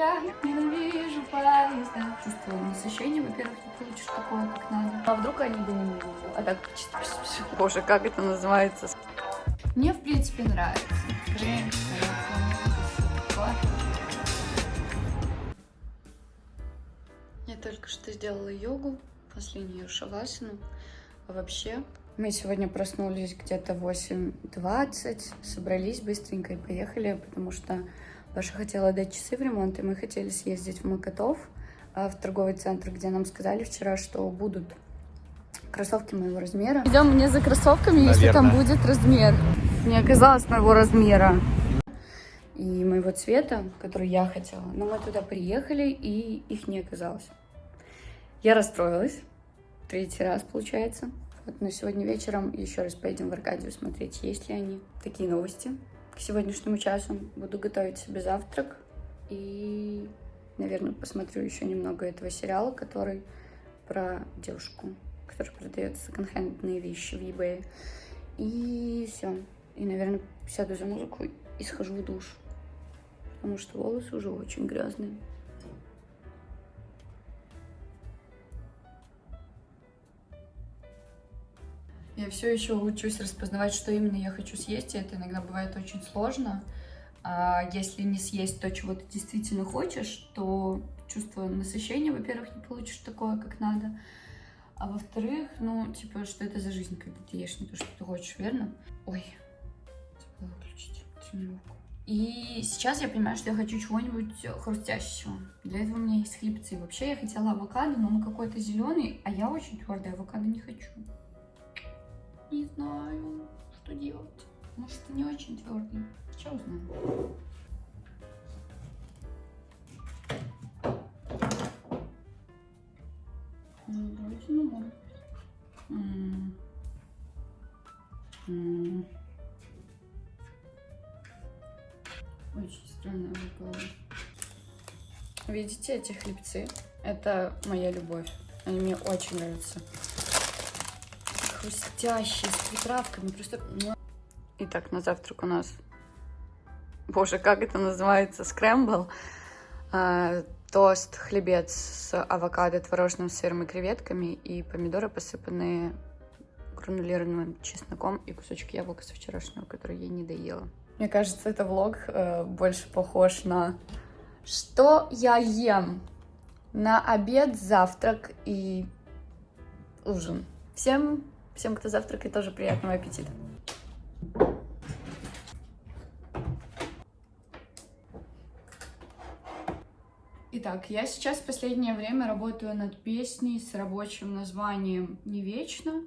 Я ненавижу поезда. Чувство насыщения, во-первых, не получишь такое, как надо. А вдруг они бы не А так. Боже, как это называется? Мне, в принципе, нравится. Я только что сделала йогу, последнюю шавасану. А вообще, мы сегодня проснулись где-то в 8.20, собрались быстренько и поехали, потому что Паша хотела дать часы в ремонт, и мы хотели съездить в Макотов, а, в торговый центр, где нам сказали вчера, что будут кроссовки моего размера. Идем мне за кроссовками, Наверное. если там будет размер. Не оказалось моего размера и моего цвета, который я хотела. Но мы туда приехали, и их не оказалось. Я расстроилась. Третий раз, получается. Вот, но сегодня вечером еще раз поедем в Аркадию смотреть, есть ли они. Такие новости к сегодняшнему часу. Буду готовить себе завтрак. И, наверное, посмотрю еще немного этого сериала, который про девушку, которая продает секонд-хендные вещи в eBay. И все. И, наверное, сяду за музыку и схожу в душ. Потому что волосы уже очень грязные. Я все еще учусь распознавать, что именно я хочу съесть, и это иногда бывает очень сложно. А если не съесть то, чего ты действительно хочешь, то чувство насыщения, во-первых, не получишь такое, как надо. А во-вторых, ну, типа, что это за жизнь, когда ты ешь не то, что ты хочешь, верно? Ой, забыла выключить тренировку. И сейчас я понимаю, что я хочу чего-нибудь хрустящего. Для этого у меня есть хлебцы. Вообще я хотела авокадо, но он какой-то зеленый, а я очень твердый авокадо не хочу. Не знаю, что делать. Может, не очень твердый. Сейчас узнаю. Ну, вроде не может Очень странная авокадо. Видите эти хлебцы? Это моя любовь. Они мне очень нравятся хрустящие, с приправками. Просто... Итак, на завтрак у нас... Боже, как это называется? Скрэмбл. А, тост, хлебец с авокадо, творожным сыром и креветками. И помидоры, посыпанные гранулированным чесноком и кусочек яблока со вчерашнего, который я не доела. Мне кажется, это влог э, больше похож на что я ем на обед, завтрак и ужин. Всем Всем, кто завтракает, тоже приятного аппетита. Итак, я сейчас в последнее время работаю над песней с рабочим названием «Не вечно»,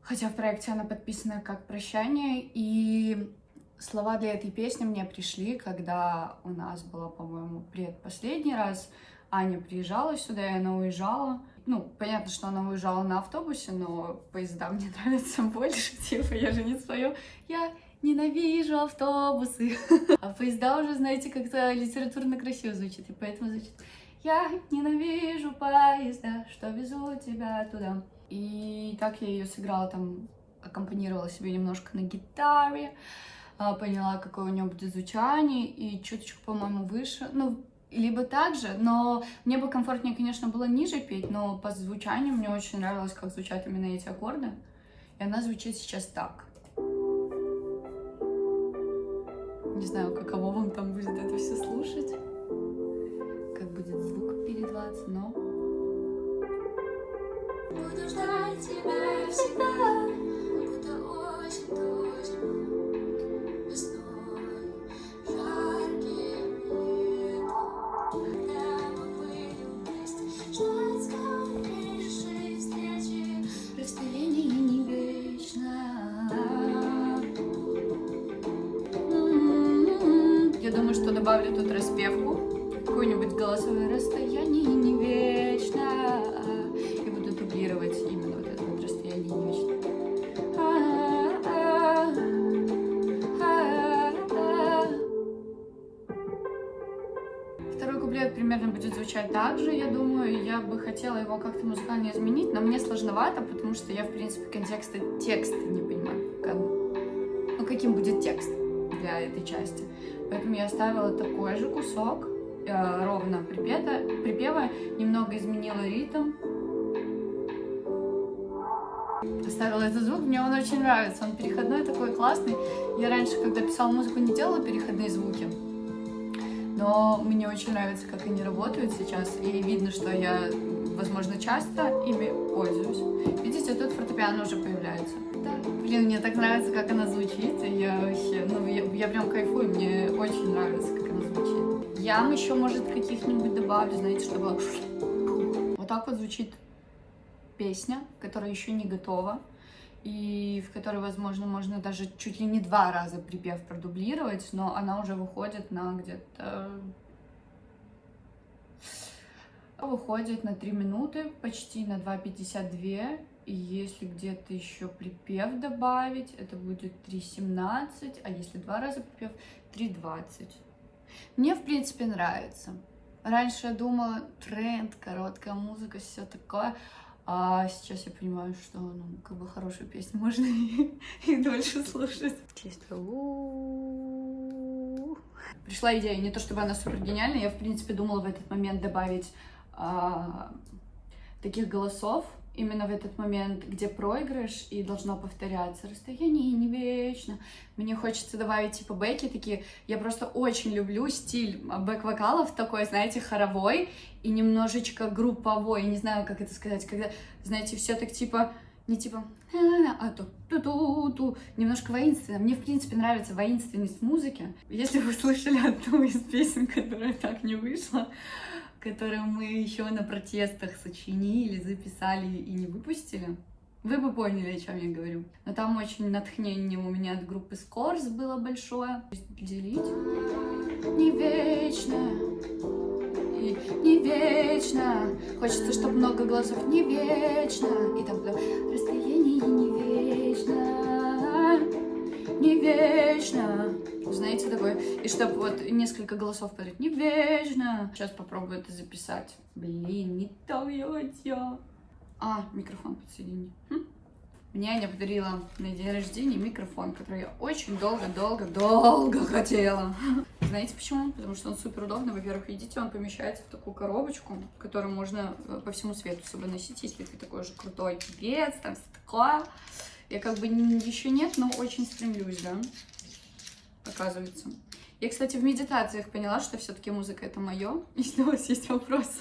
хотя в проекте она подписана как «Прощание», и слова для этой песни мне пришли, когда у нас была, по-моему, предпоследний раз, Аня приезжала сюда, и она уезжала, ну, понятно, что она уезжала на автобусе, но поезда мне нравятся больше, типа, я же не свое, я ненавижу автобусы. А поезда уже, знаете, как-то литературно красиво звучит, и поэтому звучит я ненавижу поезда, что везут тебя туда. И так я ее сыграла там, аккомпанировала себе немножко на гитаре, а, поняла, какое у нее будет звучание, и чуточку, по-моему, выше. Ну, либо так же, но мне бы комфортнее, конечно, было ниже петь, но по звучанию мне очень нравилось, как звучат именно эти аккорды. И она звучит сейчас так. Не знаю, каково вам там будет это все слушать, как будет звук передаваться, но... Буду ждать тебя всегда, добавлю тут распевку, какое-нибудь голосовое расстояние не вечно, и буду дублировать именно вот это вот расстояние не вечно. Второй куплет примерно будет звучать так же, я думаю, я бы хотела его как-то музыкально изменить, но мне сложновато, потому что я, в принципе, контекста текста не понимаю. Как, ну, каким будет текст для этой части. Поэтому я оставила такой же кусок э, ровно припета, припева, немного изменила ритм. Оставила этот звук, мне он очень нравится, он переходной такой классный. Я раньше, когда писала музыку, не делала переходные звуки, но мне очень нравится, как они работают сейчас, и видно, что я, возможно, часто ими пользуюсь. Видите, тут фортепиано уже появляется. Да. Блин, мне так нравится, как она звучит, я вообще, ну, я, я прям кайфую, мне очень нравится, как она звучит. Ям еще, может, каких-нибудь добавлю, знаете, чтобы... Вот так вот звучит песня, которая еще не готова, и в которой, возможно, можно даже чуть ли не два раза припев продублировать, но она уже выходит на где-то... Выходит на 3 минуты, почти на 2.52, и если где-то еще припев добавить, это будет 3.17, а если два раза припев, 3.20. Мне, в принципе, нравится. Раньше я думала, тренд, короткая музыка, все такое. А сейчас я понимаю, что ну, как бы хорошую песню можно и, и дольше слушать. Чисто Пришла идея, не то чтобы она супер гениальная, я в принципе думала в этот момент добавить а, таких голосов, именно в этот момент, где проигрыш и должно повторяться. Расстояние не вечно. Мне хочется добавить типа бэки такие. Я просто очень люблю стиль бэк-вокалов такой, знаете, хоровой и немножечко групповой. Не знаю, как это сказать, когда, знаете, все так типа не типа а то ту ту ту немножко воинственно. Мне, в принципе, нравится воинственность музыки. Если вы слышали одну из песен, которая так не вышла, которую мы еще на протестах сочинили, записали и не выпустили, вы бы поняли, о чем я говорю. Но там очень натхнение у меня от группы Scores было большое. Делить. Не вечно. Не вечно. Хочется, чтобы много голосов. Не вечно. И там расстояние не вечно. Не вечно знаете, такое, и чтобы вот несколько голосов подряд, не вечно. Сейчас попробую это записать. Блин, не то я. А, микрофон подсоедини. Хм. Мне Аня подарила на день рождения микрофон, который я очень долго-долго-долго хотела. Знаете почему? Потому что он супер удобный. Во-первых, видите, он помещается в такую коробочку, которую можно э, по всему свету с собой носить, если ты такой же крутой певец, там все такое. Я как бы еще нет, но очень стремлюсь, да оказывается. Я, кстати, в медитациях поняла, что все-таки музыка это мое, если у вас есть вопросы.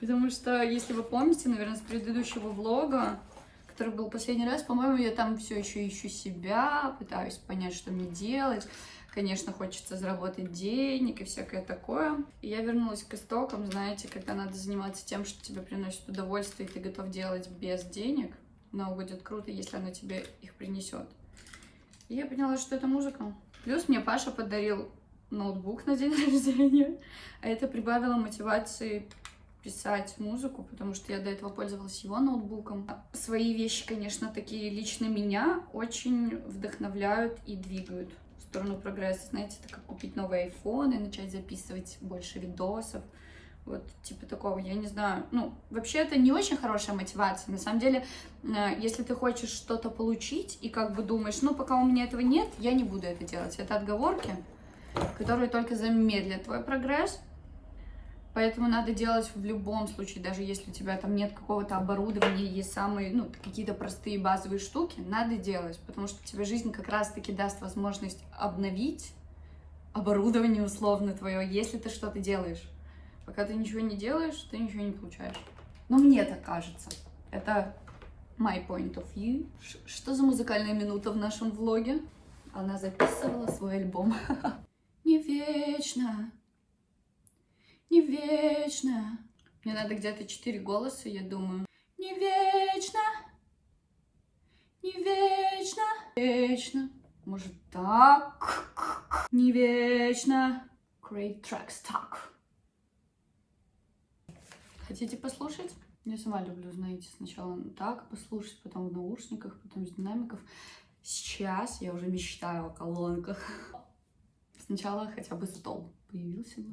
Потому что, если вы помните, наверное, с предыдущего влога, который был последний раз, по-моему, я там все еще ищу себя, пытаюсь понять, что мне делать. Конечно, хочется заработать денег и всякое такое. И я вернулась к истокам, знаете, когда надо заниматься тем, что тебе приносит удовольствие, и ты готов делать без денег, но будет круто, если оно тебе их принесет. И я поняла, что это музыка. Плюс мне Паша подарил ноутбук на день рождения, а это прибавило мотивации писать музыку, потому что я до этого пользовалась его ноутбуком. Свои вещи, конечно, такие лично меня очень вдохновляют и двигают в сторону прогресса. Знаете, это как купить новый iPhone и начать записывать больше видосов. Вот, типа такого, я не знаю. Ну, вообще это не очень хорошая мотивация. На самом деле, э, если ты хочешь что-то получить и как бы думаешь, ну, пока у меня этого нет, я не буду это делать. Это отговорки, которые только замедлят твой прогресс. Поэтому надо делать в любом случае, даже если у тебя там нет какого-то оборудования, есть самые, ну, какие-то простые базовые штуки, надо делать, потому что тебе жизнь как раз-таки даст возможность обновить оборудование условно твое, если ты что-то делаешь. Пока ты ничего не делаешь, ты ничего не получаешь. Но мне так кажется. Это my point of view. Ш что за музыкальная минута в нашем влоге? Она записывала свой альбом. Не вечно, не вечно. Мне надо где-то четыре голоса, я думаю. Не вечно, не вечно, вечно. Может так? Не вечно. Great track stock. Хотите послушать? Я сама люблю, знаете, сначала так послушать, потом в наушниках, потом из динамиков. Сейчас я уже мечтаю о колонках. Сначала хотя бы стол появился бы.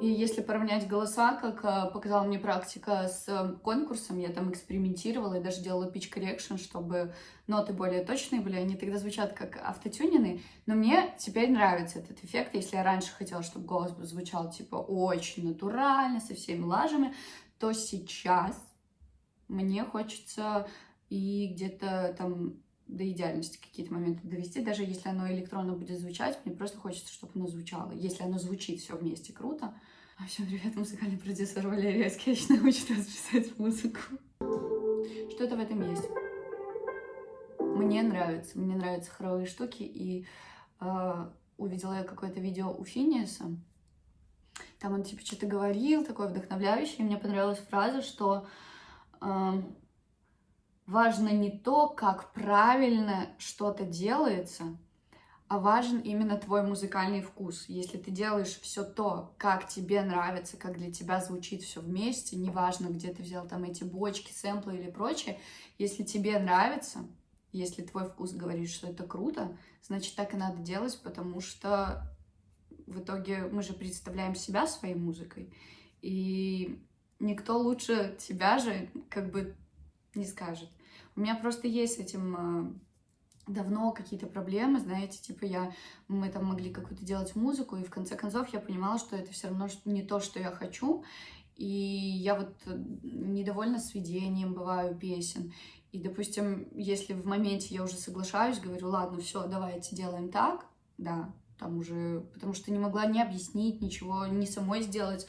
И если поравнять голоса, как э, показала мне практика с э, конкурсом, я там экспериментировала и даже делала pitch correction, чтобы ноты более точные были, они тогда звучат как автотюнены, но мне теперь нравится этот эффект, если я раньше хотела, чтобы голос звучал типа очень натурально, со всеми лажами, то сейчас мне хочется и где-то там до идеальности какие-то моменты довести, даже если оно электронно будет звучать, мне просто хочется, чтобы оно звучало. Если оно звучит все вместе круто. А всем привет, музыкальный продюсер Валерия Скетч научит вас писать музыку. Что-то в этом есть. Мне нравится, мне нравятся хоровые штуки, и э, увидела я какое-то видео у Финиаса, там он типа что-то говорил, такое вдохновляющее, и мне понравилась фраза, что э, важно не то, как правильно что-то делается, а важен именно твой музыкальный вкус. Если ты делаешь все то, как тебе нравится, как для тебя звучит все вместе, неважно, где ты взял там эти бочки, сэмплы или прочее, если тебе нравится, если твой вкус говорит, что это круто, значит, так и надо делать, потому что в итоге мы же представляем себя своей музыкой, и никто лучше тебя же как бы не скажет. У меня просто есть с этим э, давно какие-то проблемы, знаете, типа я, мы там могли какую-то делать музыку, и в конце концов я понимала, что это все равно не то, что я хочу, и я вот э, недовольна сведением бываю песен, и, допустим, если в моменте я уже соглашаюсь, говорю, ладно, все, давайте делаем так, да, там уже, потому что не могла не объяснить ничего, не самой сделать,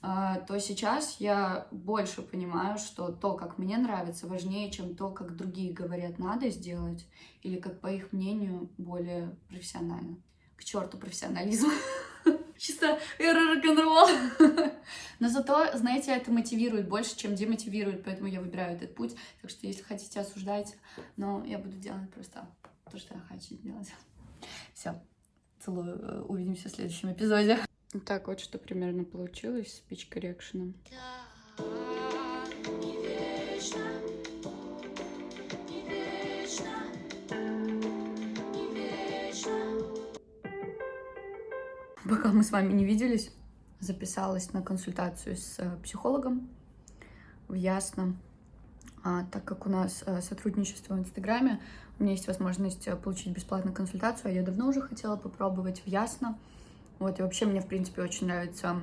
то сейчас я больше понимаю, что то, как мне нравится, важнее, чем то, как другие говорят, надо сделать, или как, по их мнению, более профессионально. К черту профессионализм. Чисто эра рок-н-ролл. Но зато, знаете, это мотивирует больше, чем демотивирует, поэтому я выбираю этот путь. Так что, если хотите, осуждайте, но я буду делать просто то, что я хочу делать. Все. Целую. Увидимся в следующем эпизоде. Так вот, что примерно получилось с пич коррекшеном. Пока мы с вами не виделись, записалась на консультацию с э, психологом в Ясно. А, так как у нас а, сотрудничество в Инстаграме, у меня есть возможность э, получить бесплатную консультацию, а я давно уже хотела попробовать в Ясно. Вот, и вообще мне, в принципе, очень нравится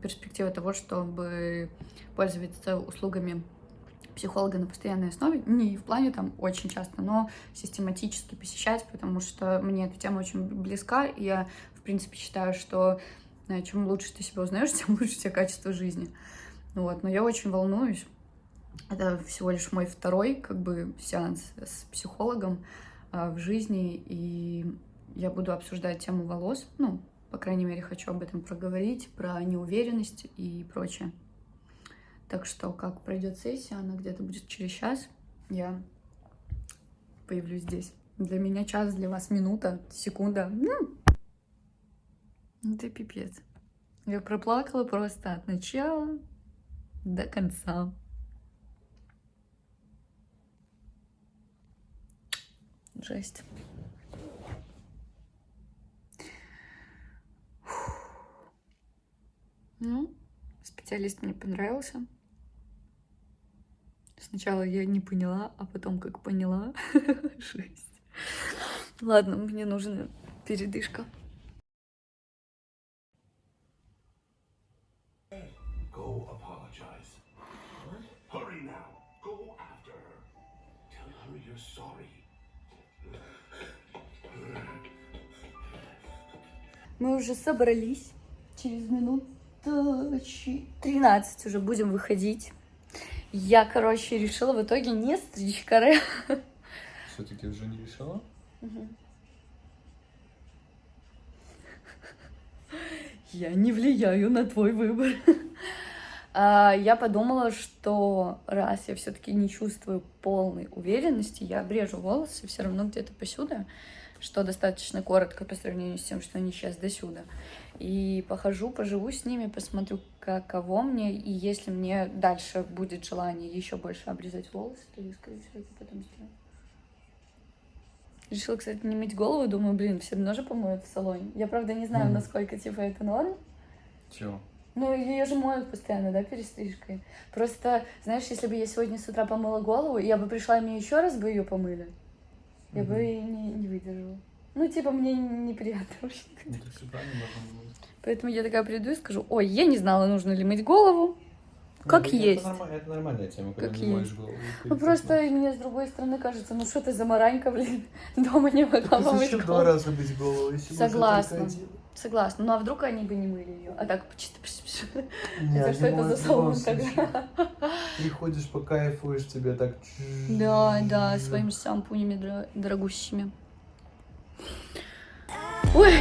перспектива того, чтобы пользоваться услугами психолога на постоянной основе, не в плане там очень часто, но систематически посещать, потому что мне эта тема очень близка, и я, в принципе, считаю, что э, чем лучше ты себя узнаешь, тем лучше у тебя качество жизни. Вот, но я очень волнуюсь. Это всего лишь мой второй, как бы, сеанс с психологом а, в жизни, и я буду обсуждать тему волос, ну, по крайней мере, хочу об этом проговорить, про неуверенность и прочее. Так что, как пройдет сессия, она где-то будет через час, я появлюсь здесь. Для меня час, для вас минута, секунда. Ну, это пипец. Я проплакала просто от начала до конца. Жесть. Ну, специалист мне понравился. Сначала я не поняла, а потом как поняла. Жесть. Ладно, мне нужна передышка. Go apologize. Hurry now. Go after her. Tell her you're sorry. Мы уже собрались через минут 13 уже будем выходить. Я, короче, решила в итоге не стричь каре. Все-таки уже не решила? Я не влияю на твой выбор. А, я подумала, что раз я все-таки не чувствую полной уверенности, я обрежу волосы все равно где-то посюда, что достаточно коротко по сравнению с тем, что они сейчас до сюда. И похожу, поживу с ними, посмотрю, каково мне, и если мне дальше будет желание еще больше обрезать волосы, то я, скорее всего, это потом сделаю. Решила, кстати, не мыть голову, думаю, блин, все равно же помоют в салоне. Я, правда, не знаю, mm. насколько, типа, это норм. Чего? Ну, ее же моют постоянно, да, перестрижкой. Просто, знаешь, если бы я сегодня с утра помыла голову, я бы пришла, и мне еще раз бы ее помыли, я бы Мгм. и не, не выдержала. Ну, типа, мне неприятно вообще. Ну, быть. Поэтому я такая приду и скажу, ой, я не знала, нужно ли мыть голову. Как это, есть. Это, норма- это нормальная тема, когда Как не моешь есть. голову. Ну, просто и мне с другой стороны кажется, ну что ты за маранька, блин, дома не могла помыть зачем два голову. раза мыть голову, если Согласна. Согласна. Ну, а вдруг они бы не мыли ее? А так, чисто... Не, Это что это за салон тогда? Приходишь, покайфуешь, тебе так... Да, да, своими шампунями дорогущими. Ой,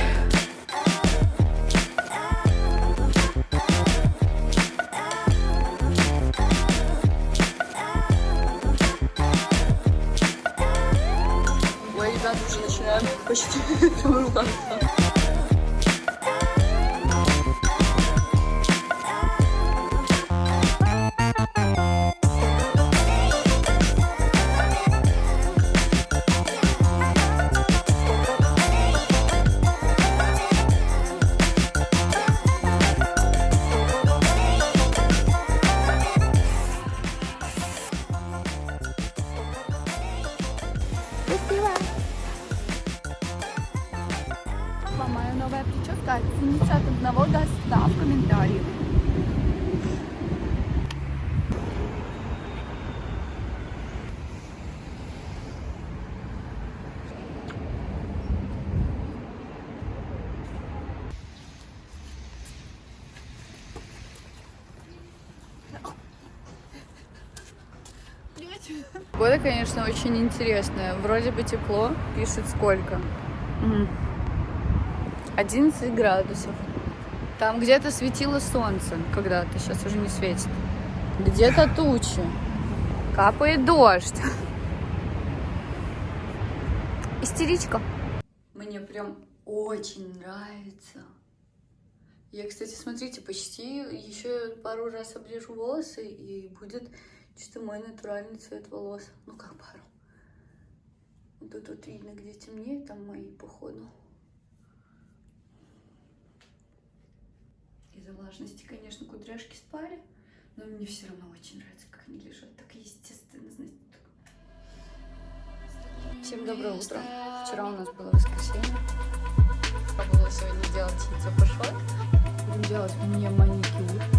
Погода, конечно, очень интересная. Вроде бы тепло, пишет сколько. М. 11 градусов. Там где-то светило солнце когда-то, сейчас уже не светит. Где-то тучи. Капает дождь. Истеричка. Мне прям очень нравится. Я, кстати, смотрите, почти еще пару раз обрежу волосы, и будет чисто мой натуральный цвет волос. Ну, как пару. Вот тут вот видно, где темнее, там мои, походу. Из-за влажности, конечно, кудряшки спали, но мне все равно очень нравится, как они лежат. Так естественно, знаете. так. Всем доброе утро. Вчера у нас было воскресенье. Пробовала сегодня делать яйцо пошла. Будем делать мне маникюр.